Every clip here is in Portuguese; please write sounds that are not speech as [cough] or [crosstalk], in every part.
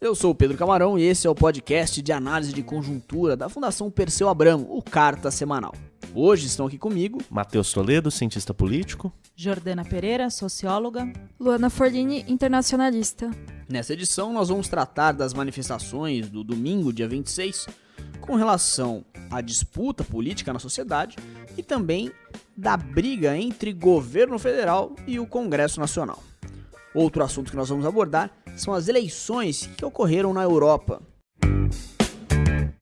Eu sou o Pedro Camarão e esse é o podcast de análise de conjuntura da Fundação Perseu Abramo, o Carta Semanal. Hoje estão aqui comigo Matheus Toledo, cientista político. Jordana Pereira, socióloga. Luana Forlini, internacionalista. Nessa edição, nós vamos tratar das manifestações do domingo, dia 26, com relação à disputa política na sociedade e também da briga entre governo federal e o Congresso Nacional. Outro assunto que nós vamos abordar são as eleições que ocorreram na Europa.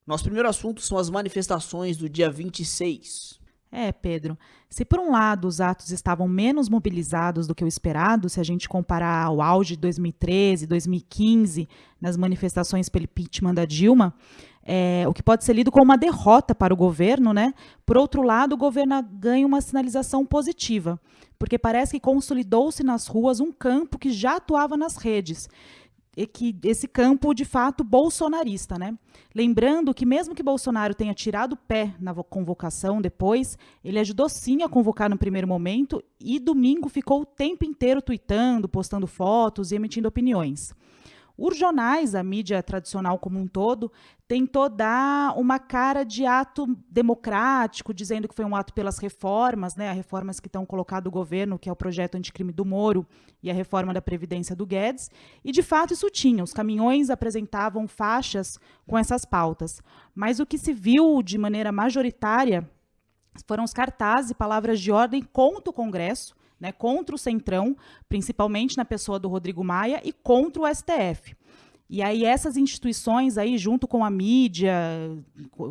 Nosso primeiro assunto são as manifestações do dia 26. É, Pedro. Se por um lado os atos estavam menos mobilizados do que o esperado, se a gente comparar ao auge de 2013, 2015, nas manifestações pelo impeachment da Dilma, é, o que pode ser lido como uma derrota para o governo, né? Por outro lado, o governo ganha uma sinalização positiva, porque parece que consolidou-se nas ruas um campo que já atuava nas redes e que esse campo de fato bolsonarista, né? Lembrando que mesmo que Bolsonaro tenha tirado o pé na convocação depois, ele ajudou sim a convocar no primeiro momento e domingo ficou o tempo inteiro tweetando, postando fotos e emitindo opiniões. Os jornais, a mídia tradicional como um todo, tentou dar uma cara de ato democrático, dizendo que foi um ato pelas reformas, né, as reformas que estão colocado o governo, que é o projeto anticrime do Moro e a reforma da Previdência do Guedes. E, de fato, isso tinha. Os caminhões apresentavam faixas com essas pautas. Mas o que se viu de maneira majoritária foram os cartazes e palavras de ordem contra o Congresso, né, contra o Centrão, principalmente na pessoa do Rodrigo Maia, e contra o STF. E aí essas instituições aí, junto com a mídia,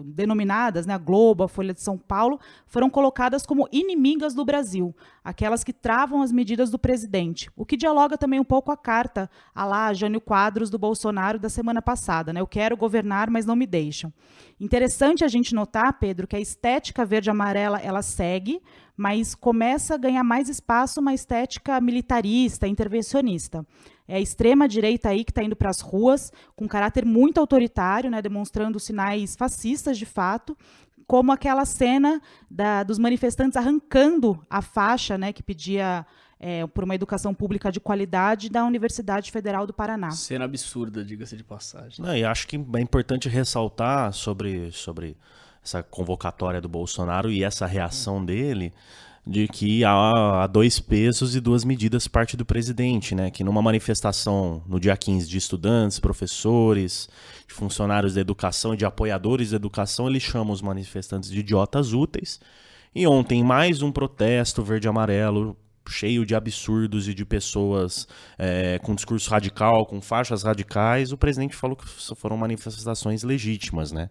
denominadas, né, a Globo, a Folha de São Paulo, foram colocadas como inimigas do Brasil, aquelas que travam as medidas do presidente, o que dialoga também um pouco a carta a lá Jânio Quadros do Bolsonaro da semana passada, né? Eu quero governar, mas não me deixam. Interessante a gente notar, Pedro, que a estética verde-amarela ela segue, mas começa a ganhar mais espaço uma estética militarista, intervencionista. É a extrema-direita aí que está indo para as ruas, com caráter muito autoritário, né, demonstrando sinais fascistas de fato, como aquela cena da, dos manifestantes arrancando a faixa né, que pedia é, por uma educação pública de qualidade da Universidade Federal do Paraná. Cena absurda, diga-se de passagem. Não, e acho que é importante ressaltar sobre, sobre essa convocatória do Bolsonaro e essa reação dele de que há, dois pesos e duas medidas parte do presidente, né? Que numa manifestação no dia 15 de estudantes, professores, de funcionários da educação e de apoiadores da educação, ele chama os manifestantes de idiotas úteis. E ontem mais um protesto verde-amarelo cheio de absurdos e de pessoas é, com discurso radical, com faixas radicais, o presidente falou que foram manifestações legítimas, né?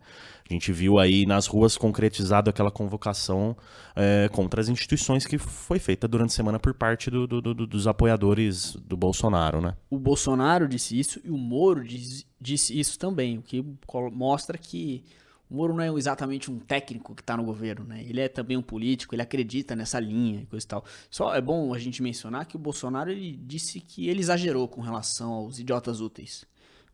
A gente viu aí nas ruas concretizado aquela convocação é, contra as instituições que foi feita durante a semana por parte do, do, do, dos apoiadores do Bolsonaro, né? O Bolsonaro disse isso e o Moro disse, disse isso também, o que mostra que Moro não é exatamente um técnico que está no governo, né? Ele é também um político, ele acredita nessa linha e coisa e tal. Só é bom a gente mencionar que o Bolsonaro ele disse que ele exagerou com relação aos idiotas úteis.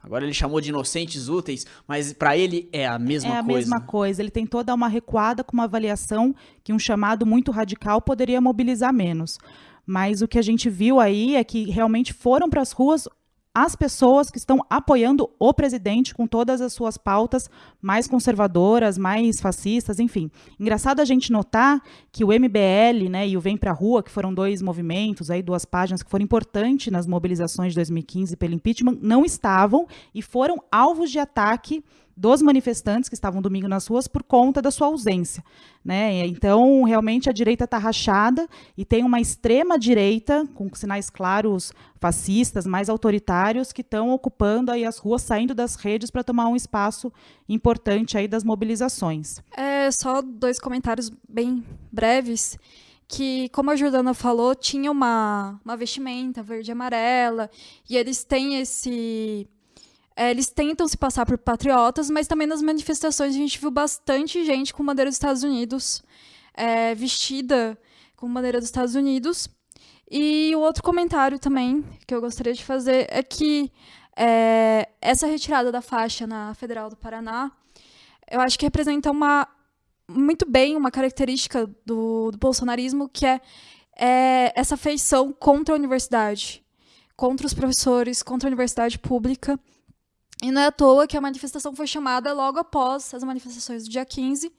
Agora ele chamou de inocentes úteis, mas para ele é a mesma coisa. É a coisa. mesma coisa. Ele tentou dar uma recuada com uma avaliação que um chamado muito radical poderia mobilizar menos. Mas o que a gente viu aí é que realmente foram para as ruas as pessoas que estão apoiando o presidente com todas as suas pautas mais conservadoras, mais fascistas, enfim. Engraçado a gente notar que o MBL né, e o Vem Pra Rua, que foram dois movimentos, aí, duas páginas que foram importantes nas mobilizações de 2015 pelo impeachment, não estavam e foram alvos de ataque dos manifestantes que estavam domingo nas ruas por conta da sua ausência. Né? Então, realmente, a direita está rachada e tem uma extrema-direita, com sinais claros fascistas, mais autoritários, que estão ocupando aí as ruas, saindo das redes para tomar um espaço importante aí das mobilizações. É, só dois comentários bem breves que, como a Jordana falou, tinha uma, uma vestimenta verde e amarela, e eles têm esse é, eles tentam se passar por patriotas, mas também nas manifestações a gente viu bastante gente com bandeira dos Estados Unidos, é, vestida com bandeira dos Estados Unidos. E o outro comentário também que eu gostaria de fazer é que é, essa retirada da faixa na Federal do Paraná, eu acho que representa uma muito bem uma característica do, do bolsonarismo, que é, é essa feição contra a universidade, contra os professores, contra a universidade pública E não é à toa que a manifestação foi chamada logo após as manifestações do dia 15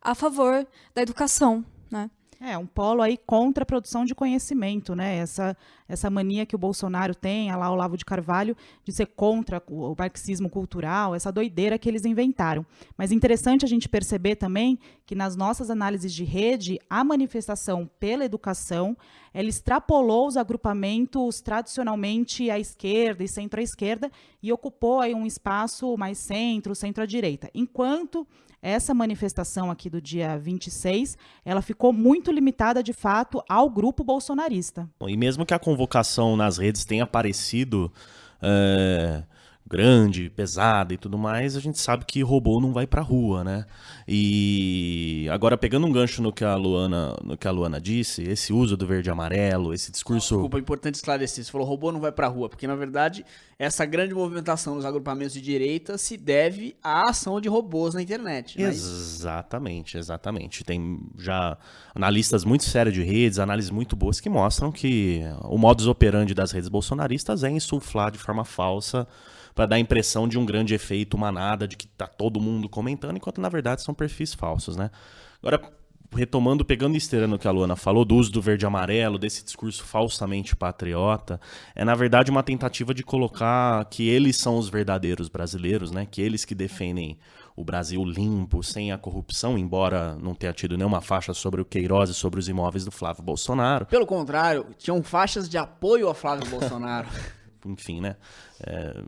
a favor da educação, né? É, um polo aí contra a produção de conhecimento, né? Essa, essa mania que o Bolsonaro tem, lá Olavo de Carvalho, de ser contra o marxismo cultural, essa doideira que eles inventaram. Mas interessante a gente perceber também que nas nossas análises de rede, a manifestação pela educação, ela extrapolou os agrupamentos tradicionalmente à esquerda e centro-esquerda e ocupou aí um espaço mais centro, centro-direita. Enquanto essa manifestação aqui do dia 26, ela ficou muito limitada, de fato, ao grupo bolsonarista. E mesmo que a convocação nas redes tenha aparecido é, grande, pesada e tudo mais, a gente sabe que robô não vai pra rua, né? E agora pegando um gancho no que a Luana, no que a Luana disse, esse uso do verde e amarelo, esse discurso Desculpa, é importante esclarecer. Você falou robô não vai pra rua, porque na verdade essa grande movimentação nos agrupamentos de direita se deve à ação de robôs na internet. Né? Exatamente, exatamente. Tem já analistas muito sérios de redes, análises muito boas que mostram que o modus operandi das redes bolsonaristas é insuflar de forma falsa para dar a impressão de um grande efeito manada, de que tá todo mundo comentando, enquanto na verdade são perfis falsos, né? Agora, retomando, pegando esteira no que a Luana falou, do uso do verde e amarelo, desse discurso falsamente patriota, é na verdade uma tentativa de colocar que eles são os verdadeiros brasileiros, né? Que eles que defendem o Brasil limpo, sem a corrupção, embora não tenha tido nenhuma faixa sobre o Queiroz e sobre os imóveis do Flávio Bolsonaro. Pelo contrário, tinham faixas de apoio a Flávio Bolsonaro. [laughs] Enfim, né? É,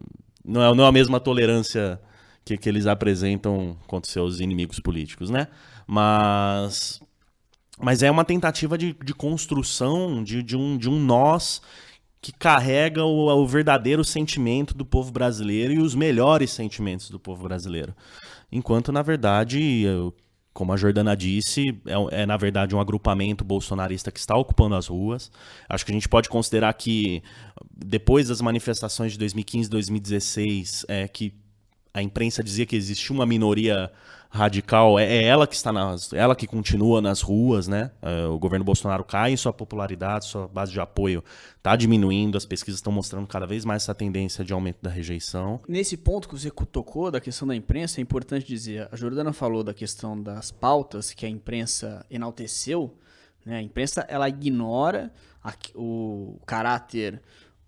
não é, não é a mesma tolerância que, que eles apresentam contra seus inimigos políticos, né? Mas, mas é uma tentativa de, de construção de, de, um, de um nós que carrega o, o, verdadeiro sentimento do povo brasileiro e os melhores sentimentos do povo brasileiro. Enquanto, na verdade, como a Jordana disse, é, é, na verdade um agrupamento bolsonarista que está ocupando as ruas. Acho que a gente pode considerar que depois das manifestações de 2015 e 2016, é, que a imprensa dizia que existia uma minoria radical, é, é, ela que está nas, ela que continua nas ruas, né? É, o governo Bolsonaro cai em sua popularidade, sua base de apoio está diminuindo, as pesquisas estão mostrando cada vez mais essa tendência de aumento da rejeição. Nesse ponto que você tocou da questão da imprensa, é importante dizer, a Jordana falou da questão das pautas que a imprensa enalteceu, né? A imprensa ela ignora a, o caráter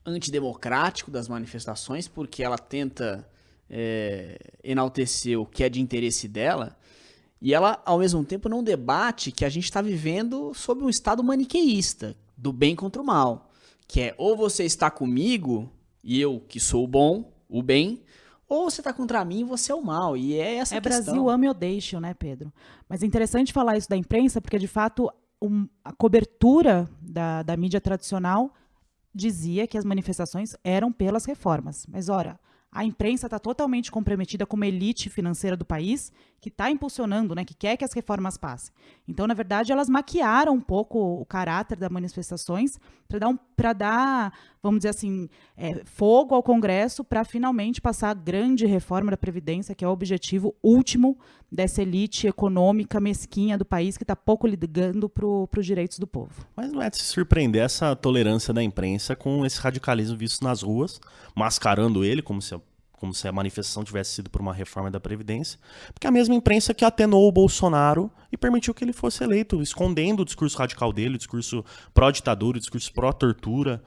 antidemocrático das manifestações porque ela tenta é, enaltecer o que é de interesse dela, e ela, ao mesmo tempo, não debate que a gente está vivendo sob um estado maniqueísta, do bem contra o mal. Que é ou você está comigo, e eu que sou o bom, o bem, ou você está contra mim e você é o mal. E é essa é questão. Brasil ame ou deixe, né, Pedro? Mas é interessante falar isso da imprensa, porque de fato um, a cobertura da, da mídia tradicional dizia que as manifestações eram pelas reformas. Mas, ora, a imprensa está totalmente comprometida com uma elite financeira do país que está impulsionando, né, que quer que as reformas passem. Então, na verdade, elas maquiaram um pouco o caráter das manifestações para dar, um, dar, vamos dizer assim, é, fogo ao Congresso para finalmente passar a grande reforma da Previdência, que é o objetivo último dessa elite econômica mesquinha do país que está pouco ligando para os direitos do povo. Mas não é de se surpreender essa tolerância da imprensa com esse radicalismo visto nas ruas, mascarando ele como se como se a manifestação tivesse sido por uma reforma da Previdência, porque a mesma imprensa que atenuou o Bolsonaro e permitiu que ele fosse eleito, escondendo o discurso radical dele, o discurso pró-ditadura, o discurso pró-tortura.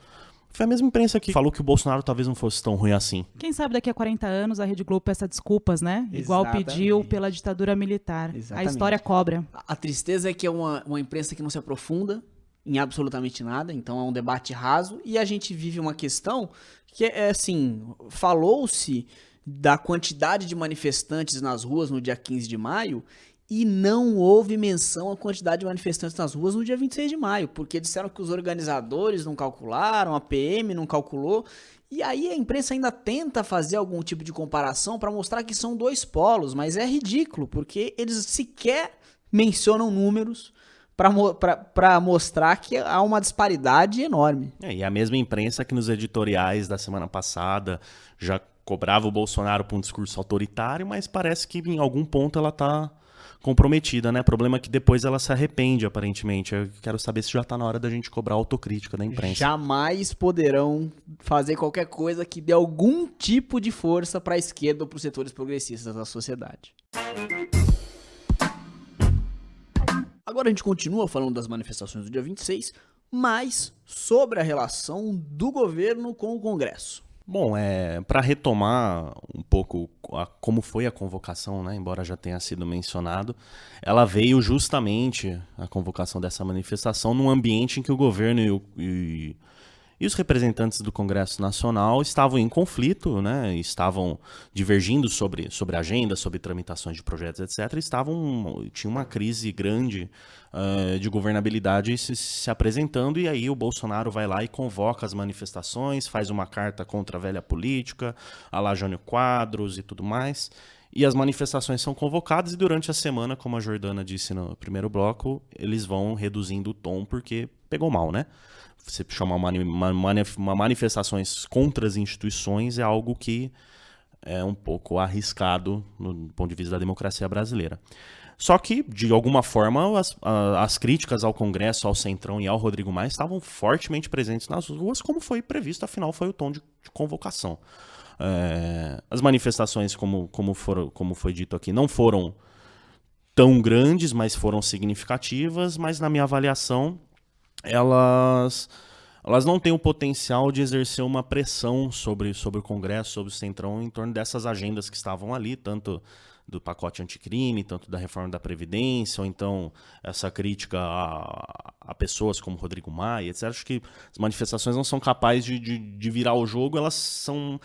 Foi a mesma imprensa que falou que o Bolsonaro talvez não fosse tão ruim assim. Quem sabe daqui a 40 anos a Rede Globo peça desculpas, né? Igual Exatamente. pediu pela ditadura militar. Exatamente. A história cobra. A, a tristeza é que é uma, uma imprensa que não se aprofunda em absolutamente nada, então é um debate raso e a gente vive uma questão que é assim, falou-se da quantidade de manifestantes nas ruas no dia 15 de maio e não houve menção à quantidade de manifestantes nas ruas no dia 26 de maio, porque disseram que os organizadores não calcularam, a PM não calculou, e aí a imprensa ainda tenta fazer algum tipo de comparação para mostrar que são dois polos, mas é ridículo, porque eles sequer mencionam números, para mostrar que há uma disparidade enorme. É, e a mesma imprensa que nos editoriais da semana passada já cobrava o Bolsonaro por um discurso autoritário, mas parece que em algum ponto ela está comprometida, né? Problema é que depois ela se arrepende, aparentemente. Eu quero saber se já está na hora da gente cobrar autocrítica da imprensa. Jamais poderão fazer qualquer coisa que dê algum tipo de força para a esquerda ou para os setores progressistas da sociedade. Agora a gente continua falando das manifestações do dia 26, mas sobre a relação do governo com o Congresso. Bom, é, para retomar um pouco a, como foi a convocação, né, embora já tenha sido mencionado, ela veio justamente, a convocação dessa manifestação, num ambiente em que o governo e, o, e e os representantes do Congresso Nacional estavam em conflito, né, estavam divergindo sobre, sobre agenda, sobre tramitações de projetos, etc. Estavam, tinha uma crise grande uh, de governabilidade se, se, apresentando, e aí o Bolsonaro vai lá e convoca as manifestações, faz uma carta contra a velha política, a lá Jânio Quadros e tudo mais. E as manifestações são convocadas e durante a semana, como a Jordana disse no primeiro bloco, eles vão reduzindo o tom porque pegou mal, né? Você chamar uma, uma, manifestações contra as instituições é algo que é um pouco arriscado no ponto de vista da democracia brasileira. Só que, de alguma forma, as, as críticas ao Congresso, ao Centrão e ao Rodrigo Maia estavam fortemente presentes nas ruas, como foi previsto, afinal foi o tom de, de convocação. É, as manifestações, como, como, for, como foi dito aqui, não foram tão grandes, mas foram significativas, mas na minha avaliação, elas elas não têm o potencial de exercer uma pressão sobre, sobre o Congresso, sobre o Centrão, em torno dessas agendas que estavam ali, tanto do pacote anticrime, tanto da reforma da Previdência, ou então essa crítica a, a pessoas como Rodrigo Maia, etc. Acho que as manifestações não são capazes de, de, de virar o jogo, elas são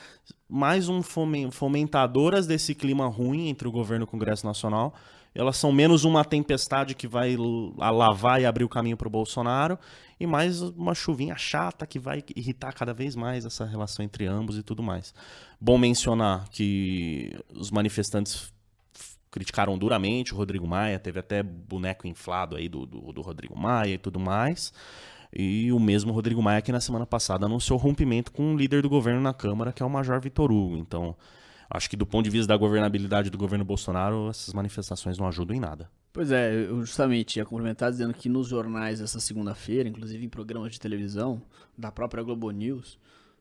mais um fomentadoras desse clima ruim entre o governo e o Congresso Nacional elas são menos uma tempestade que vai lavar e abrir o caminho para o Bolsonaro, e mais uma chuvinha chata que vai irritar cada vez mais essa relação entre ambos e tudo mais. Bom mencionar que os manifestantes criticaram duramente o Rodrigo Maia, teve até boneco inflado aí do, do, do Rodrigo Maia e tudo mais. E o mesmo Rodrigo Maia que na semana passada anunciou rompimento com o líder do governo na Câmara, que é o Major Vitor Hugo. Então, acho que do ponto de vista da governabilidade do governo Bolsonaro, essas manifestações não ajudam em nada. Pois é, eu justamente ia complementar dizendo que nos jornais essa segunda-feira, inclusive em programas de televisão da própria Globo News,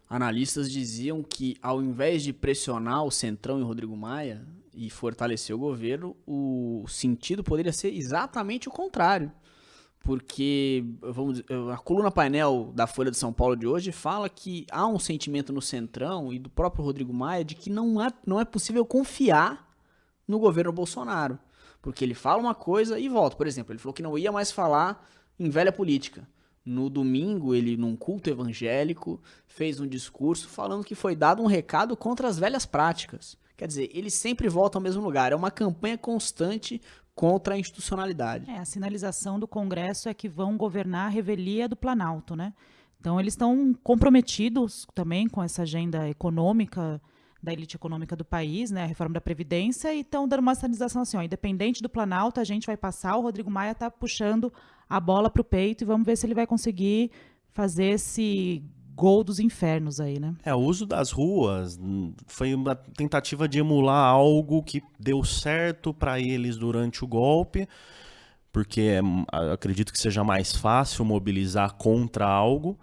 analistas diziam que ao invés de pressionar o Centrão e o Rodrigo Maia e fortalecer o governo, o sentido poderia ser exatamente o contrário porque vamos a coluna painel da Folha de São Paulo de hoje fala que há um sentimento no Centrão e do próprio Rodrigo Maia de que não é, não é possível confiar no governo Bolsonaro, porque ele fala uma coisa e volta. Por exemplo, ele falou que não ia mais falar em velha política. No domingo, ele, num culto evangélico, fez um discurso falando que foi dado um recado contra as velhas práticas. Quer dizer, ele sempre volta ao mesmo lugar. É uma campanha constante contra a institucionalidade. É, a sinalização do Congresso é que vão governar a revelia do Planalto, né? Então eles estão comprometidos também com essa agenda econômica da elite econômica do país, né, a reforma da previdência, e estão dando uma sinalização assim, ó, independente do Planalto, a gente vai passar, o Rodrigo Maia está puxando a bola para o peito e vamos ver se ele vai conseguir fazer esse gol dos infernos aí, né? É, o uso das ruas foi uma tentativa de emular algo que deu certo para eles durante o golpe, porque acredito que seja mais fácil mobilizar contra algo.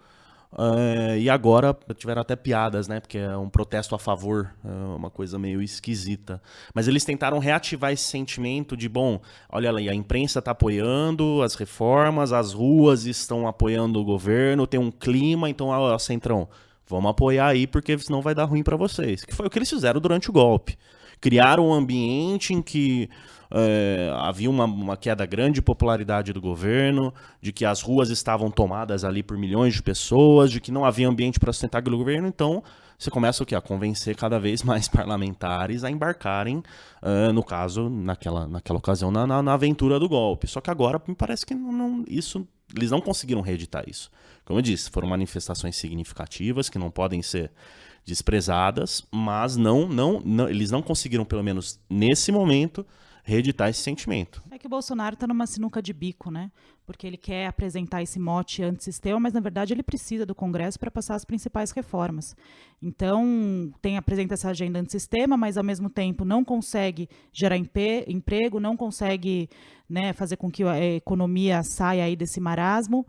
Uh, e agora tiveram até piadas, né? Porque é um protesto a favor, é uma coisa meio esquisita. Mas eles tentaram reativar esse sentimento de, bom, olha ali, a imprensa está apoiando as reformas, as ruas estão apoiando o governo, tem um clima, então, ó, Centrão, vamos apoiar aí, porque senão vai dar ruim para vocês. Que foi o que eles fizeram durante o golpe. Criaram um ambiente em que é, havia uma, uma, queda grande de popularidade do governo, de que as ruas estavam tomadas ali por milhões de pessoas, de que não havia ambiente para sustentar aquele governo, então você começa o que? A convencer cada vez [laughs] mais parlamentares a embarcarem, uh, no caso, naquela, naquela ocasião, na, na, na, aventura do golpe. Só que agora me parece que não, não, isso, eles não conseguiram reeditar isso. Como eu disse, foram manifestações significativas que não podem ser desprezadas, mas não, não, não eles não conseguiram, pelo menos nesse momento, reeditar esse sentimento. É que o Bolsonaro está numa sinuca de bico, né? Porque ele quer apresentar esse mote antissistema, mas na verdade ele precisa do Congresso para passar as principais reformas. Então, tem apresenta essa agenda antissistema, mas ao mesmo tempo não consegue gerar emprego, não consegue né, fazer com que a economia saia aí desse marasmo.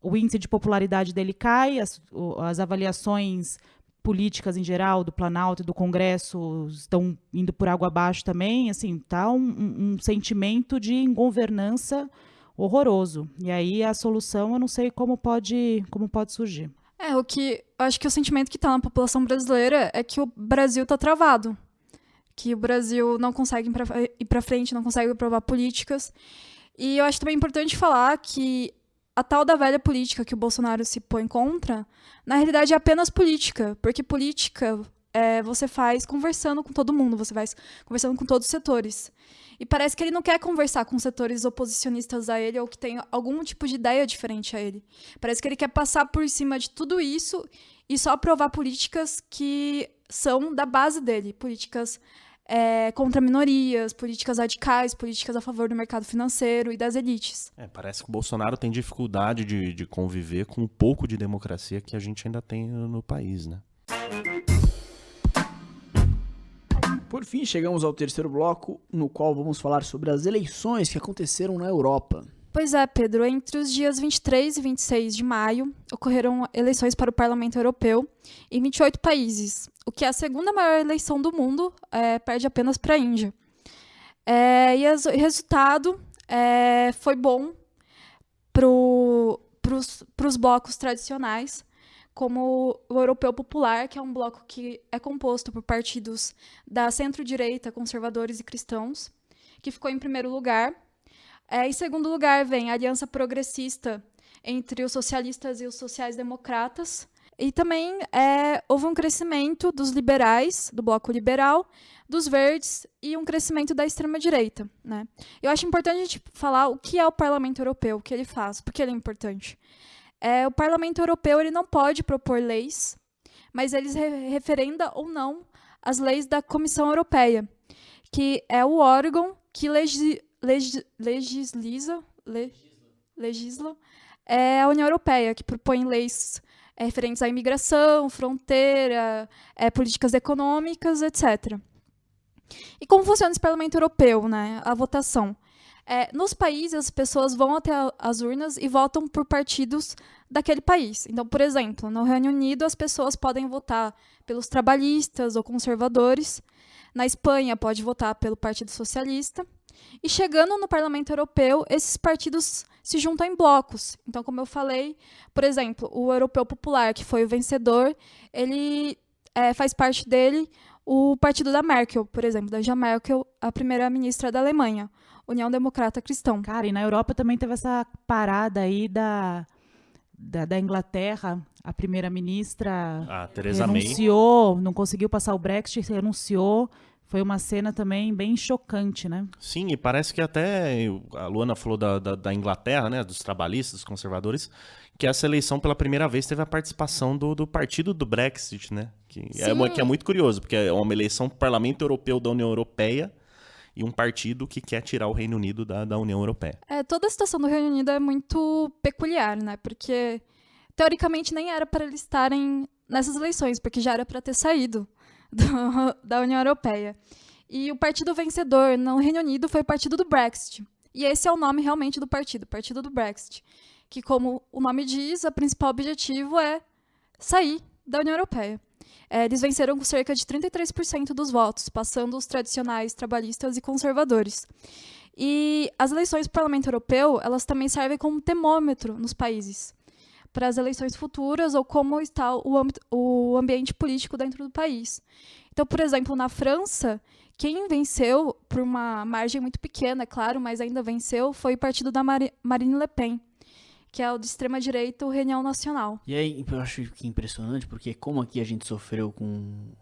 O índice de popularidade dele cai, as, as avaliações políticas em geral do Planalto e do Congresso estão indo por água abaixo também, assim, tá um, um, sentimento de ingovernança horroroso. E aí a solução eu não sei como pode, como pode surgir. É, o que acho que o sentimento que está na população brasileira é que o Brasil está travado. Que o Brasil não consegue ir para frente, não consegue aprovar políticas. E eu acho também importante falar que a tal da velha política que o Bolsonaro se põe contra, na realidade é apenas política, porque política é, você faz conversando com todo mundo, você faz conversando com todos os setores. E parece que ele não quer conversar com setores oposicionistas a ele ou que tem algum tipo de ideia diferente a ele. Parece que ele quer passar por cima de tudo isso e só aprovar políticas que são da base dele, políticas é, contra minorias, políticas radicais, políticas a favor do mercado financeiro e das elites. É, parece que o Bolsonaro tem dificuldade de, de conviver com um pouco de democracia que a gente ainda tem no país, né? Por fim, chegamos ao terceiro bloco, no qual vamos falar sobre as eleições que aconteceram na Europa. Pois é, Pedro. Entre os dias 23 e 26 de maio, ocorreram eleições para o Parlamento Europeu em 28 países, o que é a segunda maior eleição do mundo, é, perde apenas para a Índia. É, e o resultado é, foi bom para os blocos tradicionais, como o Europeu Popular, que é um bloco que é composto por partidos da centro-direita, conservadores e cristãos, que ficou em primeiro lugar é, em segundo lugar, vem a aliança progressista entre os socialistas e os sociais-democratas. E também é, houve um crescimento dos liberais, do bloco liberal, dos verdes e um crescimento da extrema-direita. Né? Eu acho importante a gente falar o que é o Parlamento Europeu, o que ele faz, porque ele é importante. É, o Parlamento Europeu ele não pode propor leis, mas eles re referenda ou não as leis da Comissão Europeia, que é o órgão que legi leg, legisla, le, legisla é a União Europeia, que propõe leis é, referentes à imigração, fronteira, é, políticas econômicas, etc. E como funciona esse Parlamento Europeu, né, a votação? É, nos países, as pessoas vão até as urnas e votam por partidos daquele país. Então, por exemplo, no Reino Unido, as pessoas podem votar pelos trabalhistas ou conservadores. Na Espanha, pode votar pelo Partido Socialista. E chegando no Parlamento Europeu, esses partidos se juntam em blocos. Então, como eu falei, por exemplo, o Europeu Popular, que foi o vencedor, ele é, faz parte dele o partido da Merkel, por exemplo, da Angela Merkel, a primeira-ministra da Alemanha, União Democrata Cristã. Cara, e na Europa também teve essa parada aí da, da, da Inglaterra, a primeira-ministra renunciou, May. não conseguiu passar o Brexit, renunciou, foi uma cena também bem chocante, né? Sim, e parece que até a Luana falou da, da, da, Inglaterra, né, dos trabalhistas, dos conservadores, que essa eleição pela primeira vez teve a participação do, do partido do Brexit, né? Que é, que é muito curioso, porque é uma eleição para o Parlamento Europeu da União Europeia e um partido que quer tirar o Reino Unido da, da União Europeia. É, toda a situação do Reino Unido é muito peculiar, né? Porque teoricamente nem era para eles estarem nessas eleições, porque já era para ter saído do, [laughs] da União Europeia. E o partido vencedor no Reino Unido foi o partido do Brexit. E esse é o nome realmente do partido, Partido do Brexit. Que, como o nome diz, o principal objetivo é sair da União Europeia. É, eles venceram com cerca de 33% dos votos, passando os tradicionais trabalhistas e conservadores. E as eleições do Parlamento Europeu, elas também servem como termômetro nos países para as eleições futuras ou como está o, o ambiente político dentro do país. Então, por exemplo, na França, quem venceu por uma margem muito pequena, é claro, mas ainda venceu, foi o partido da Marine Le Pen, que é o de extrema direita, o Reunião Nacional. E aí, eu acho que é impressionante, porque como aqui a gente sofreu com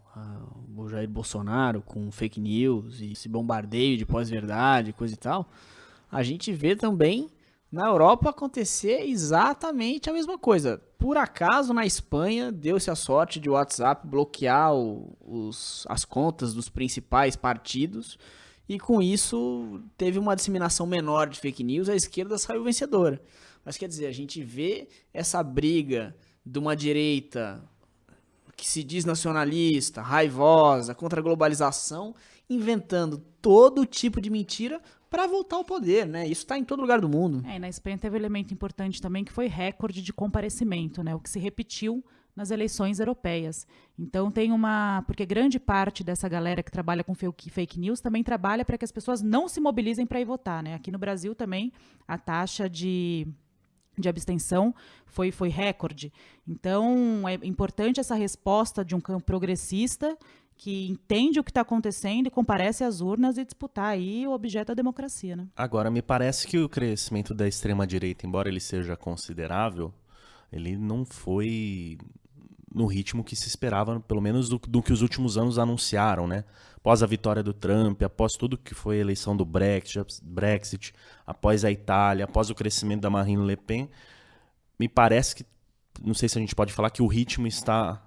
o Jair Bolsonaro, com fake news e esse bombardeio de pós-verdade, coisa e tal, a gente vê também na Europa acontecer exatamente a mesma coisa. Por acaso, na Espanha, deu-se a sorte de o WhatsApp bloquear o, os, as contas dos principais partidos e com isso teve uma disseminação menor de fake news, a esquerda saiu vencedora. Mas quer dizer, a gente vê essa briga de uma direita que se diz nacionalista, raivosa, contra a globalização, inventando todo tipo de mentira para voltar ao poder, né? Isso está em todo lugar do mundo. É, na Espanha teve um elemento importante também que foi recorde de comparecimento, né? O que se repetiu nas eleições europeias. Então tem uma, porque grande parte dessa galera que trabalha com fake news também trabalha para que as pessoas não se mobilizem para ir votar, né? Aqui no Brasil também a taxa de de abstenção foi, foi recorde. Então, é importante essa resposta de um campo progressista que entende o que está acontecendo e comparece às urnas e disputar aí o objeto da democracia. Né? Agora, me parece que o crescimento da extrema-direita, embora ele seja considerável, ele não foi no ritmo que se esperava, pelo menos do, do, que os últimos anos anunciaram, né? Após a vitória do Trump, após tudo que foi a eleição do Brexit, Brexit, após a Itália, após o crescimento da Marine Le Pen, me parece que, não sei se a gente pode falar que o ritmo está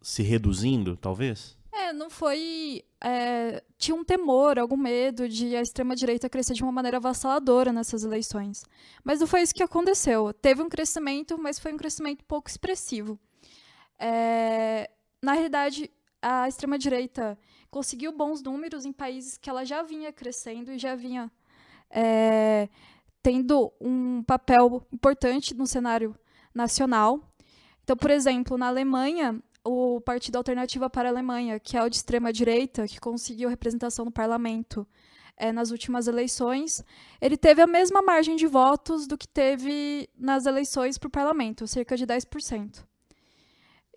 se reduzindo, talvez? É, não foi. É, tinha um temor, algum medo de a extrema-direita crescer de uma maneira avassaladora nessas eleições. Mas não foi isso que aconteceu. Teve um crescimento, mas foi um crescimento pouco expressivo. É, na realidade, a extrema-direita conseguiu bons números em países que ela já vinha crescendo e já vinha é, tendo um papel importante no cenário nacional. Então, por exemplo, na Alemanha, o Partido Alternativa para a Alemanha, que é o de extrema-direita, que conseguiu representação no parlamento é, nas últimas eleições, ele teve a mesma margem de votos do que teve nas eleições para o parlamento, cerca de 10%.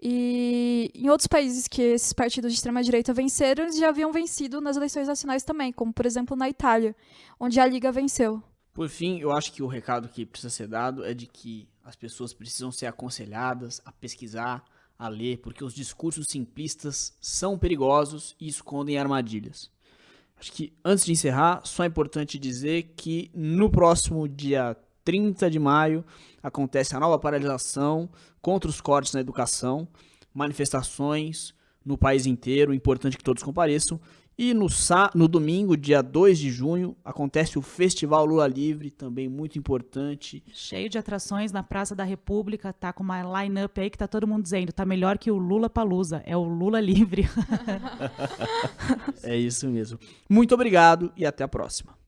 E em outros países que esses partidos de extrema-direita venceram, eles já haviam vencido nas eleições nacionais também, como por exemplo na Itália, onde a Liga venceu. Por fim, eu acho que o recado que precisa ser dado é de que as pessoas precisam ser aconselhadas a pesquisar, a ler, porque os discursos simplistas são perigosos e escondem armadilhas. Acho que antes de encerrar, só é importante dizer que no próximo dia 30 de maio acontece a nova paralisação contra os cortes na educação, manifestações no país inteiro, importante que todos compareçam. E no, no domingo, dia 2 de junho, acontece o Festival Lula Livre, também muito importante. Cheio de atrações na Praça da República, tá com uma line-up aí que tá todo mundo dizendo, tá melhor que o Lula Palusa, é o Lula Livre. [laughs] é isso mesmo. Muito obrigado e até a próxima.